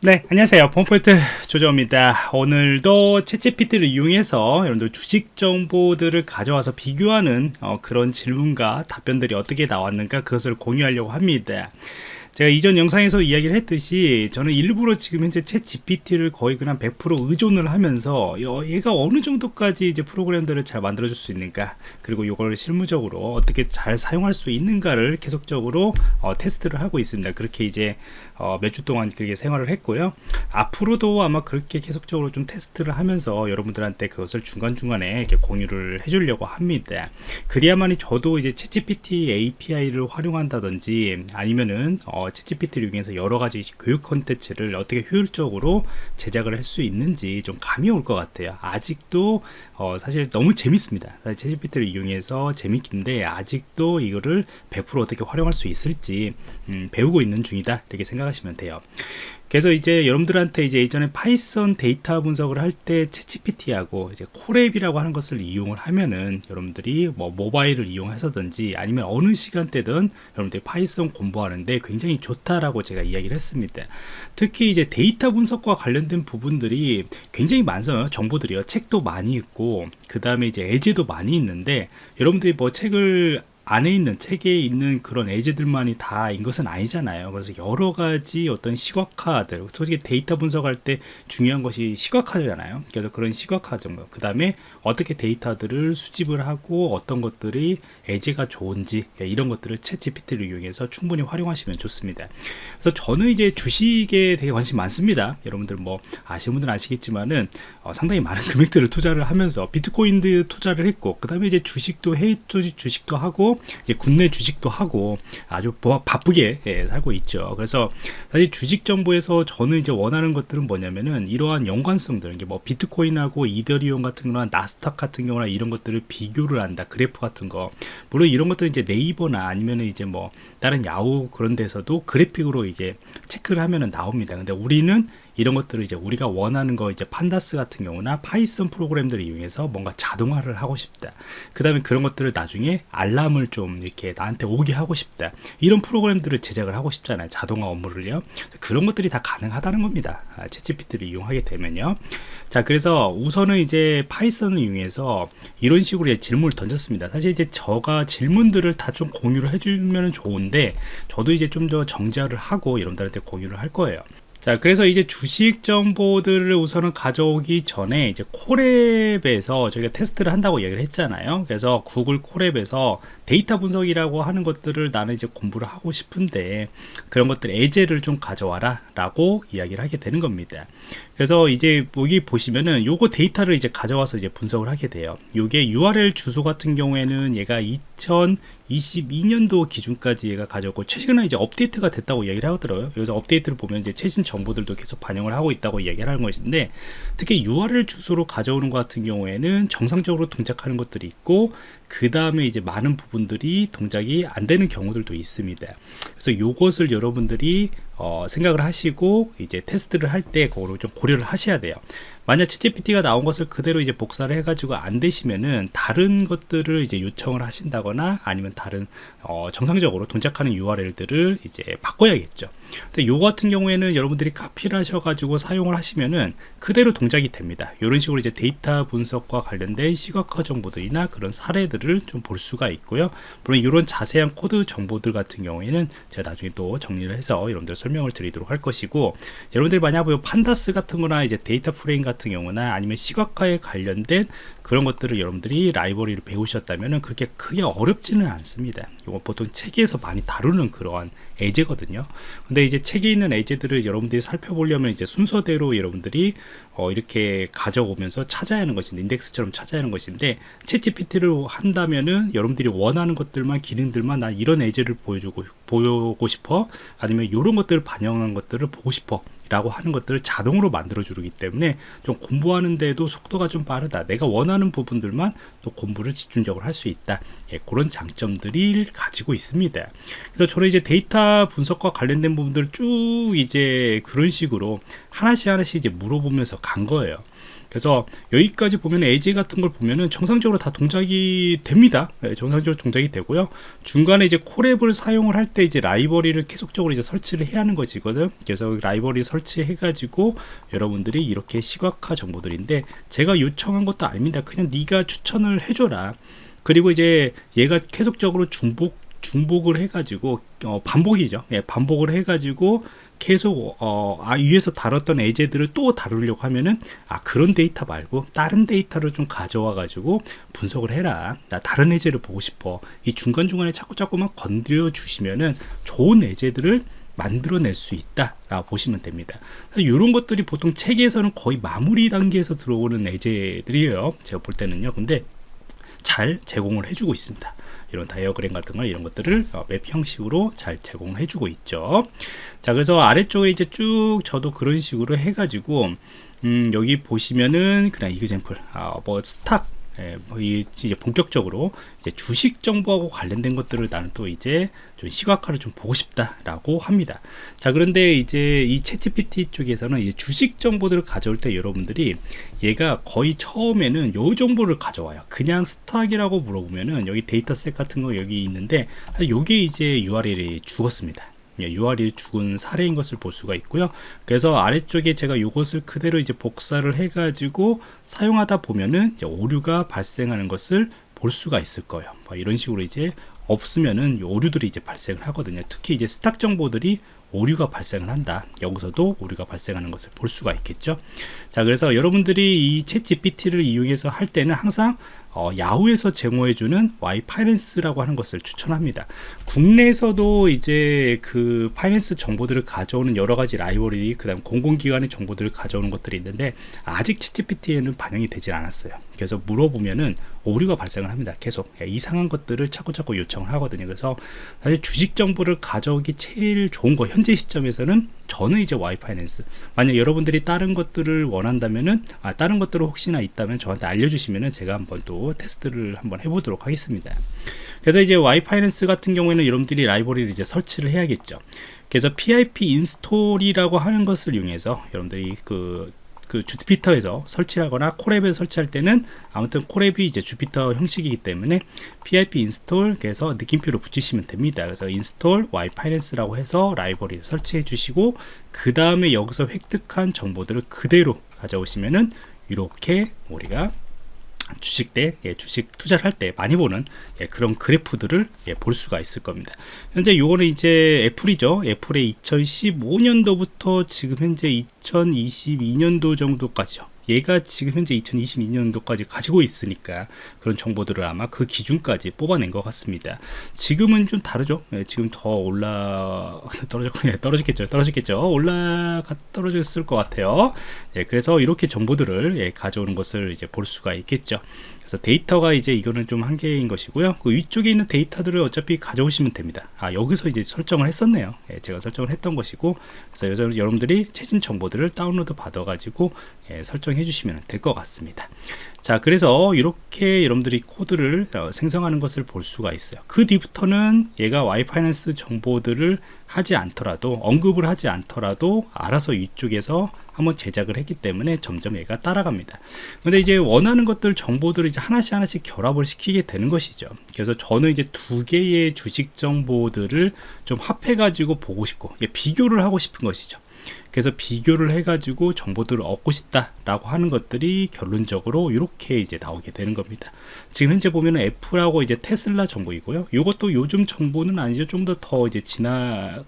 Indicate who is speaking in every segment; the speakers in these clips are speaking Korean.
Speaker 1: 네 안녕하세요. 펌포인트 조정입니다. 오늘도 채찌피트를 이용해서 여러분들 주식 정보들을 가져와서 비교하는 어, 그런 질문과 답변들이 어떻게 나왔는가 그것을 공유하려고 합니다 제가 이전 영상에서 이야기를 했듯이 저는 일부러 지금 현재 챗 GPT를 거의 그냥 100% 의존을 하면서 얘가 어느 정도까지 이제 프로그램들을 잘 만들어줄 수 있는가 그리고 이걸 실무적으로 어떻게 잘 사용할 수 있는가를 계속적으로 어, 테스트를 하고 있습니다. 그렇게 이제 어, 몇 주 동안 그렇게 생활을 했고요. 앞으로도 아마 그렇게 계속적으로 좀 테스트를 하면서 여러분들한테 그것을 중간중간에 이렇게 공유를 해주려고 합니다. 그래야만이 저도 이제 챗 GPT API를 활용한다든지 아니면은 어, 채찌PT를 이용해서 여러 가지 교육 컨텐츠를 어떻게 효율적으로 제작을 할 수 있는지 좀 감이 올 것 같아요. 아직도 어, 사실 너무 재밌습니다. 채찌PT를 이용해서 재밌긴데 아직도 이거를 100% 어떻게 활용할 수 있을지 음, 배우고 있는 중이다. 이렇게 생각하시면 돼요 그래서 이제 여러분들한테 이제 예전에 파이썬 데이터 분석을 할 때 ChatGPT하고 이제 Colab이라고 하는 것을 이용을 하면은 여러분들이 뭐 모바일을 이용해서든지 아니면 어느 시간대든 여러분들이 파이썬 공부하는데 굉장히 좋다라고 제가 이야기를 했습니다. 특히 이제 데이터 분석과 관련된 부분들이 굉장히 많아요. 정보들이요. 책도 많이 있고 그 다음에 이제 예제도 많이 있는데 여러분들이 뭐 책을 안에 있는 책에 있는 그런 예제들만이 다인 것은 아니잖아요. 그래서 여러 가지 어떤 시각화들 솔직히 데이터 분석할 때 중요한 것이 시각화잖아요. 그래서 그런 시각화 정도. 그 다음에 어떻게 데이터들을 수집을 하고 어떤 것들이 예제가 좋은지 이런 것들을 채 GPT를 이용해서 충분히 활용하시면 좋습니다. 그래서 저는 이제 주식에 되게 관심 많습니다. 여러분들 뭐 아시는 분들은 아시겠지만은 어, 상당히 많은 금액들을 투자를 하면서 비트코인도 투자를 했고 그 다음에 이제 주식도 해외 주식도 하고 이제 국내 주식도 하고 아주 바쁘게 예, 살고 있죠. 그래서 사실 주식 정보에서 저는 이제 원하는 것들은 뭐냐면은 이러한 연관성들, 이게 뭐 비트코인하고 이더리움 같은 거나 나스닥 같은 경우나 이런 것들을 비교를 한다. 그래프 같은 거. 물론 이런 것들은 이제 네이버나 아니면은 이제 뭐 다른 야후 그런 데서도 그래픽으로 이게 체크를 하면은 나옵니다. 근데 우리는 이런 것들을 이제 우리가 원하는 거 이제 Pandas 같은 경우나 파이썬 프로그램들을 이용해서 뭔가 자동화를 하고 싶다. 그 다음에 그런 것들을 나중에 알람을 좀 이렇게 나한테 오게 하고 싶다. 이런 프로그램들을 제작을 하고 싶잖아요. 자동화 업무를요. 그런 것들이 다 가능하다는 겁니다. 아, 채찌피트를 이용하게 되면요. 자 그래서 우선은 이제 파이썬을 이용해서 이런 식으로 질문을 던졌습니다. 사실 이제 저가 질문들을 다 좀 공유를 해주면 좋은 데 저도 이제 좀 더 정리를 하고 여러분들한테 공유를 할 거예요. 자 그래서 이제 주식 정보들을 우선은 가져오기 전에 이제 Colab에서 저희가 테스트를 한다고 얘기를 했잖아요. 그래서 구글 Colab에서 데이터 분석이라고 하는 것들을 나는 이제 공부를 하고 싶은데 그런 것들 예제를 좀 가져와라 라고 이야기를 하게 되는 겁니다. 그래서 이제 여기 보시면은 요거 데이터를 이제 가져와서 이제 분석을 하게 돼요. 요게 URL 주소 같은 경우에는 얘가 2022년도 기준까지 얘가 가져고 최근에 이제 업데이트가 됐다고 이야기를 하더라고요. 그래서 업데이트를 보면 이제 최신 정보들도 계속 반영을 하고 있다고 이야기를 하는 것인데 특히 URL 주소로 가져오는 것 같은 경우에는 정상적으로 동작하는 것들이 있고 그 다음에 이제 많은 부분 들이 동작이 안 되는 경우들도 있습니다. 그래서 이것을 여러분들이 어, 생각을 하시고 이제 테스트를 할 때 그거를 좀 고려를 하셔야 돼요 만약 챗GPT가 나온 것을 그대로 이제 복사를 해가지고 안 되시면은 다른 것들을 이제 요청을 하신다거나 아니면 다른 어, 정상적으로 동작하는 URL들을 이제 바꿔야겠죠. 근데 요 같은 경우에는 여러분들이 카피를 하셔가지고 사용을 하시면은 그대로 동작이 됩니다. 이런 식으로 이제 데이터 분석과 관련된 시각화 정보들이나 그런 사례들을 좀 볼 수가 있고요. 물론 이런 자세한 코드 정보들 같은 경우에는 제가 나중에 또 정리를 해서 여러분들 설명을 드리도록 할 것이고 여러분들이 만약 뭐 Pandas 같은 거나 이제 data frame 같은 경우나 아니면 시각화에 관련된 그런 것들을 여러분들이 라이브러리를 배우셨다면 그렇게 크게 어렵지는 않습니다. 이거 보통 책에서 많이 다루는 그러한 예제거든요. 근데 이제 책에 있는 예제들을 여러분들이 살펴보려면 이제 순서대로 여러분들이 어 이렇게 가져오면서 찾아야 하는 것인데 인덱스처럼 찾아야 하는 것인데 채 g p t 를 한다면은 여러분들이 원하는 것들만 기능들만 나 이런 예제를 보여주고 보고 싶어? 아니면 이런 것들을 반영한 것들을 보고 싶어? 라고 하는 것들을 자동으로 만들어 주기 때문에 좀 공부하는데도 속도가 좀 빠르다. 내가 원하는 부분들만 또 공부를 집중적으로 할 수 있다. 예, 그런 장점들이 가지고 있습니다. 그래서 저는 이제 데이터 분석과 관련된 부분들을 쭉 이제 그런 식으로 하나씩 하나씩 이제 물어보면서 간 거예요 그래서 여기까지 보면 AJ 같은 걸 보면은 정상적으로 다 동작이 됩니다. 네, 정상적으로 동작이 되고요. 중간에 이제 콜앱을 사용을 할 때 이제 라이벌리를 계속적으로 이제 설치를 해야 하는 것이거든. 그래서 라이벌리 설치해가지고 여러분들이 이렇게 시각화 정보들인데 제가 요청한 것도 아닙니다. 그냥 네가 추천을 해줘라. 그리고 이제 얘가 계속적으로 중복 중복을 해가지고 어, 반복이죠. 예, 반복을 해가지고 계속 어, 아, 위에서 다뤘던 예제들을 또 다루려고 하면은 아 그런 데이터 말고 다른 데이터를 좀 가져와 가지고 분석을 해라 나 다른 예제를 보고 싶어 이 중간중간에 자꾸 자꾸만 건드려 주시면은 좋은 예제들을 만들어낼 수 있다라고 보시면 됩니다. 이런 것들이 보통 책에서는 거의 마무리 단계에서 들어오는 예제들이에요. 제가 볼 때는요. 근데 잘 제공을 해주고 있습니다. 이런 다이어그램 같은 거 이런 것들을 어, 맵 형식으로 잘 제공을 해주고 있죠. 자, 그래서 아래쪽에 이제 쭉 저도 그런 식으로 해가지고 음, 여기 보시면은 그냥 이그젠플, 아, 뭐 스탁 이제 본격적으로 이제 주식 정보하고 관련된 것들을 나는 또 이제 좀 시각화를 좀 보고 싶다라고 합니다. 자, 그런데 이제 이 챗GPT 쪽에서는 이제 주식 정보들을 가져올 때 여러분들이 얘가 거의 처음에는 요 정보를 가져와요. 그냥 stock이라고 물어보면은 여기 dataset 같은 거 여기 있는데 요게 이제 URL이 죽었습니다. 예, 죽은 사례인 것을 볼 수가 있고요. 그래서 아래쪽에 제가 이것을 그대로 이제 복사를 해 가지고 사용하다 보면은 오류가 발생하는 것을 볼 수가 있을 거예요. 뭐 이런 식으로 이제 없으면은 오류들이 이제 발생을 하거든요. 특히 이제 스탁 정보들이 오류가 발생을 한다. 여기서도 오류가 발생하는 것을 볼 수가 있겠죠. 자, 그래서 여러분들이 이챗 GPT를 이용해서 할 때는 항상 어, 야후에서 제공해주는 Y 파이낸스라고 하는 것을 추천합니다. 국내에서도 이제 그 파이낸스 정보들을 가져오는 여러 가지 라이벌이 그다음 공공기관의 정보들을 가져오는 것들이 있는데 아직 챗GPT에는 반영이 되질 않았어요. 그래서 물어보면은 오류가 발생을 합니다. 계속 예, 이상한 것들을 자꾸 자꾸 요청을 하거든요. 그래서 사실 주식 정보를 가져오기 제일 좋은 거 현재 시점에서는 저는 이제 yfinance 만약 여러분들이 다른 것들을 원한다면은 아 다른 것들을 혹시나 있다면 저한테 알려주시면은 제가 한번 또 테스트를 한번 해보도록 하겠습니다. 그래서 이제 yfinance 같은 경우에는 여러분들이 라이브러리를 이제 설치를 해야겠죠. 그래서 PIP 인스톨이라고 하는 것을 이용해서 여러분들이 그그 Jupyter에서 설치하거나 Colab에 설치할 때는 아무튼 Colab이 이제 Jupyter 형식이기 때문에 pip install 그래서 느낌표를 붙이시면 됩니다. 그래서 install yfinance라고 해서 라이브러리를 설치해 주시고 그 다음에 여기서 획득한 정보들을 그대로 가져오시면은 이렇게 우리가 주식 때 예, 주식 투자를 할 때 많이 보는 예, 그런 그래프들을 예, 볼 수가 있을 겁니다. 현재 요거는 이제 애플이죠. 애플의 2015년도부터 지금 현재 2022년도 정도까지요. 얘가 지금 현재 2022년도까지 가지고 있으니까 그런 정보들을 아마 그 기준까지 뽑아낸 것 같습니다. 지금은 좀 다르죠. 네, 지금 더 올라 떨어졌 떨어졌겠죠. 떨어졌겠죠. 올라가 떨어졌을 것 같아요. 네, 그래서 이렇게 정보들을 예, 가져오는 것을 이제 볼 수가 있겠죠. 그래서 데이터가 이제 이거는 좀 한계인 것이고요. 그 위쪽에 있는 데이터들을 어차피 가져오시면 됩니다. 아 여기서 이제 설정을 했었네요. 예, 제가 설정을 했던 것이고 그래서 여러분들이 최신 정보들을 다운로드 받아 가지고 예, 설정해 주시면 될 것 같습니다. 자 그래서 이렇게 여러분들이 코드를 어, 생성하는 것을 볼 수가 있어요 그 뒤부터는 얘가 와이파이낸스 정보들을 하지 않더라도 언급을 하지 않더라도 알아서 이쪽에서 한번 제작을 했기 때문에 점점 얘가 따라갑니다. 근데 이제 원하는 것들 정보들을 이제 하나씩 하나씩 결합을 시키게 되는 것이죠. 그래서 저는 이제 두 개의 주식 정보들을 좀 합해 가지고 보고 싶고 비교를 하고 싶은 것이죠 그래서 비교를 해가지고 정보들을 얻고 싶다라고 하는 것들이 결론적으로 이렇게 이제 나오게 되는 겁니다. 지금 현재 보면은 애플하고 이제 테슬라 정보이고요. 이것도 요즘 정보는 아니죠. 좀 더 더 이제 지나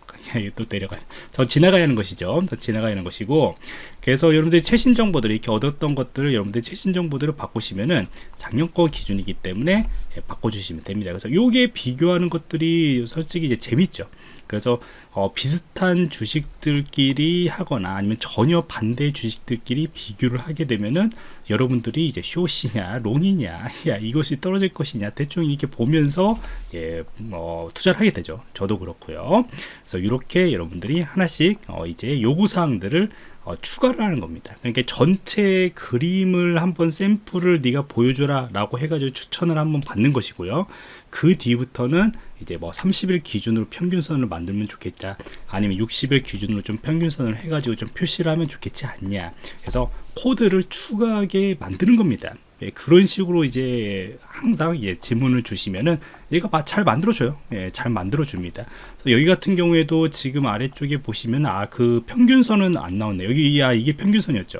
Speaker 1: 또 내려가 더 지나가야 하는 것이죠. 더 지나가야 하는 것이고 그래서 여러분들이 최신 정보들을 이렇게 얻었던 것들을 여러분들이 최신 정보들을 바꾸시면은 작년 거 기준이기 때문에 예, 바꿔주시면 됩니다. 그래서 요게 비교하는 것들이 솔직히 이제 재밌죠. 그래서 어, 비슷한 주식들끼리 하거나 아니면 전혀 반대 주식들끼리 비교를 하게 되면은 여러분들이 이제 숏이냐 롱이냐 야 이것이 떨어질 것이냐 대충 이렇게 보면서 예, 뭐 투자를 하게 되죠. 저도 그렇고요. 그래서 이렇게 여러분들이 하나씩 어, 이제 요구 사항들을 어, 추가를 하는 겁니다. 그러니까 전체 그림을 한번 샘플을 네가 보여주라 라고 해가지고 추천을 한번 받는 것이고요. 그 뒤부터는 이제 뭐 30일 기준으로 평균선을 만들면 좋겠다 아니면 60일 기준으로 좀 평균선을 해가지고 좀 표시를 하면 좋겠지 않냐 그래서 코드를 추가하게 만드는 겁니다 예, 그런 식으로 이제 항상 예, 질문을 주시면은 얘가 잘 만들어줘요. 예, 잘 만들어줍니다. 여기 같은 경우에도 지금 아래쪽에 보시면 아 그 평균선은 안 나왔네. 여기 아 이게 평균선이었죠.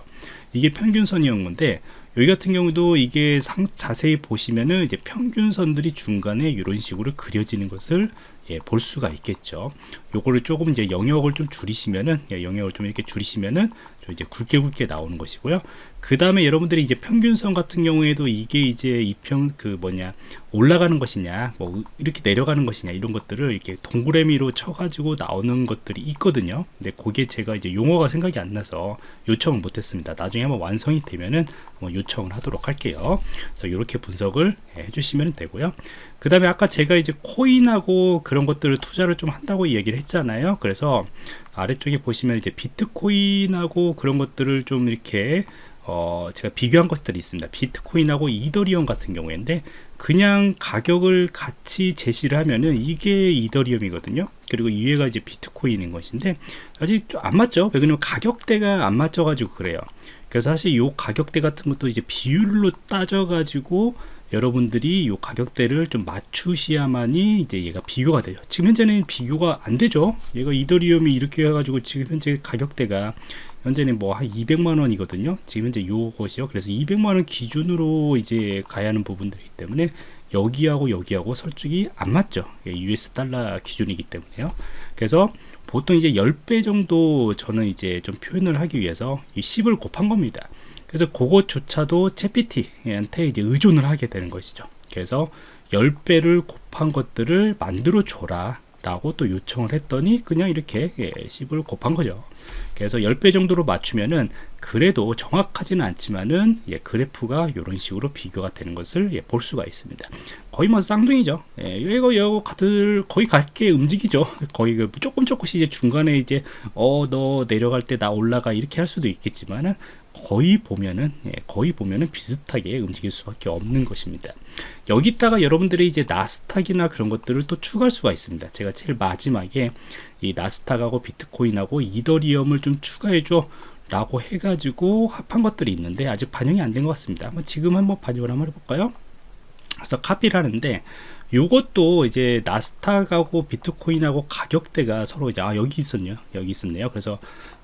Speaker 1: 이게 평균선이었 건데 여기 같은 경우도 이게 상, 자세히 보시면은 이제 평균선들이 중간에 이런 식으로 그려지는 것을 예, 볼 수가 있겠죠. 요거를 조금 이제 영역을 좀 줄이시면은 예, 영역을 좀 이렇게 줄이시면은 좀 이제 굵게 굵게 나오는 것이고요. 그 다음에 여러분들이 이제 평균선 같은 경우에도 이게 이제 이평 그 뭐냐 올라가는 것이냐 뭐 이렇게 내려가는 것이냐 이런 것들을 이렇게 동그라미로 쳐가지고 나오는 것들이 있거든요. 근데 그게 제가 이제 용어가 생각이 안 나서 요청을 못했습니다. 나중에 한번 완성이 되면은 한번 요청을 하도록 할게요. 그래서 이렇게 분석을 해주시면 되고요. 그 다음에 아까 제가 이제 코인하고 그런 것들을 투자를 좀 한다고 얘기를 했잖아요. 그래서 아래쪽에 보시면 이제 비트코인하고 그런 것들을 좀 이렇게 어 제가 비교한 것들이 있습니다. 비트코인하고 이더리움 같은 경우인데 그냥 가격을 같이 제시를 하면은 이게 이더리움이거든요. 그리고 이해가 이제 비트코인인 것인데 아직 안 맞죠. 왜냐면 가격대가 안 맞춰가지고 그래요. 그래서 사실 이 가격대 같은 것도 이제 비율로 따져가지고 여러분들이 이 가격대를 좀 맞추셔야만이 이제 얘가 비교가 돼요. 지금 현재는 비교가 안 되죠. 얘가 이더리움이 이렇게 해가지고 지금 현재 가격대가 현재는 뭐 한 200만 원 이거든요. 지금 현재 요것이요. 그래서 200만 원 기준으로 이제 가야 하는 부분들이기 때문에 여기하고 여기하고 설득이 안 맞죠. US 달러 기준이기 때문에요. 그래서 보통 이제 10배 정도 저는 이제 좀 표현을 하기 위해서 이 10을 곱한 겁니다. 그래서 그것조차도 챗PT한테 이제 의존을 하게 되는 것이죠. 그래서 10배를 곱한 것들을 만들어 줘라 라고 또 요청을 했더니 그냥 이렇게 10을 예, 곱한 거죠. 그래서 10배 정도로 맞추면은 그래도 정확하지는 않지만은 예, 그래프가 이런 식으로 비교가 되는 것을 예, 볼 수가 있습니다. 거의 뭐 쌍둥이죠. 예, 이거 이거 같은 거의 같게 움직이죠. 거의 그 조금 조금씩 이제 중간에 이제 어 너 내려갈 때 나 올라가 이렇게 할 수도 있겠지만은 거의 보면은 예, 거의 보면은 비슷하게 움직일 수밖에 없는 것입니다. 여기다가 여러분들이 이제 나스닥이나 그런 것들을 또 추가할 수가 있습니다. 제가 제일 마지막에 이 나스닥하고 비트코인하고 이더리움을 좀 추가해 줘 라고 해가지고 합한 것들이 있는데 아직 반영이 안 된 것 같습니다. 한번 지금 한번 반영을 한번 해볼까요? 그래서 카피를 하는데 요것도 이제 나스닥하고 비트코인하고 가격대가 서로 이제 아 여기 있었네요 여기 있었네요 그래서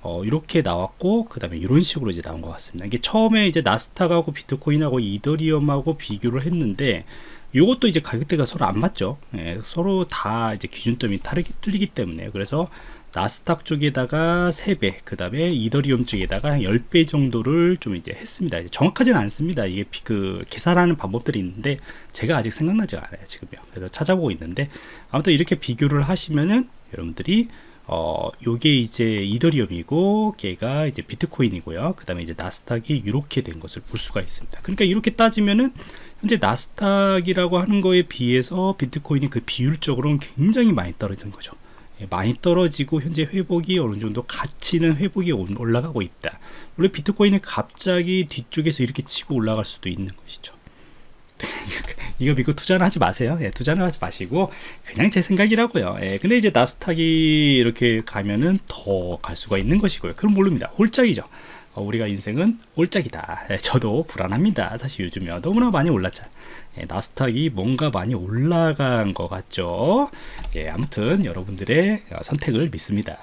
Speaker 1: 어, 이렇게 나왔고 그 다음에 이런 식으로 이제 나온 것 같습니다 이게 처음에 이제 나스닥하고 비트코인하고 이더리움하고 비교를 했는데 이것도 이제 가격대가 서로 안 맞죠 예, 서로 다 이제 기준점이 다르게 틀리기 때문에 그래서 나스닥 쪽에다가 3배, 그 다음에 이더리움 쪽에다가 10배 정도를 좀 이제 했습니다. 이제 정확하지는 않습니다. 이게 그 계산하는 방법들이 있는데 제가 아직 생각나지 않아요. 지금요. 그래서 찾아보고 있는데 아무튼 이렇게 비교를 하시면은 여러분들이 어, 요게 이제 이더리움이고, 걔가 이제 비트코인이고요. 그 다음에 이제 나스닥이 이렇게 된 것을 볼 수가 있습니다. 그러니까 이렇게 따지면은, 현재 나스닥이라고 하는 거에 비해서 비트코인이 그 비율적으로는 굉장히 많이 떨어진 거죠. 예, 많이 떨어지고 현재 회복이 어느 정도 가치는 회복이 올라가고 있다. 원래 비트코인이 갑자기 뒤쪽에서 이렇게 치고 올라갈 수도 있는 것이죠. 이거 믿고 투자는 하지 마세요. 예, 투자는 하지 마시고 그냥 제 생각이라고요. 예, 근데 이제 나스닥이 이렇게 가면은 더 갈 수가 있는 것이고요. 그럼 모릅니다. 홀짝이죠. 어, 우리가 인생은 올짝이다. 예, 저도 불안합니다. 사실 요즘에 너무나 많이 올랐죠. 예, 나스닥이 뭔가 많이 올라간 것 같죠. 예, 아무튼 여러분들의 어, 선택을 믿습니다.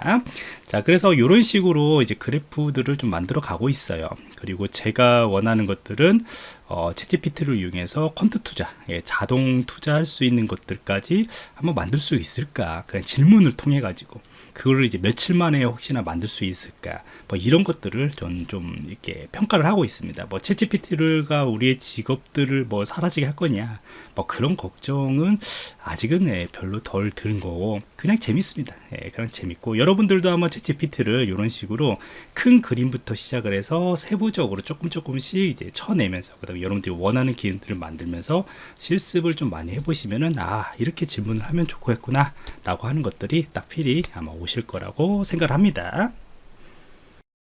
Speaker 1: 자, 그래서 이런 식으로 이제 그래프들을 좀 만들어 가고 있어요. 그리고 제가 원하는 것들은 어, 채찌피트를 이용해서 퀀트 투자, 예, 자동 투자할 수 있는 것들까지 한번 만들 수 있을까? 그런 질문을 통해 가지고. 그거를 이제 며칠 만에 혹시나 만들 수 있을까? 뭐 이런 것들을 전좀 이렇게 평가를 하고 있습니다. 뭐 챗GPT가 우리의 직업들을 뭐 사라지게 할 거냐? 뭐 그런 걱정은 아직은 네, 별로 덜 들은 거고 그냥 재밌습니다. 예, 그냥 재밌고 여러분들도 한번 챗GPT를 이런 식으로 큰 그림부터 시작을 해서 세부적으로 조금 조금씩 이제 쳐내면서 그 다음에 여러분들이 원하는 기능들을 만들면서 실습을 좀 많이 해보시면은 아 이렇게 질문을 하면 좋겠구나 라고 하는 것들이 딱 필히 아마 오실 거라고 생각을 합니다.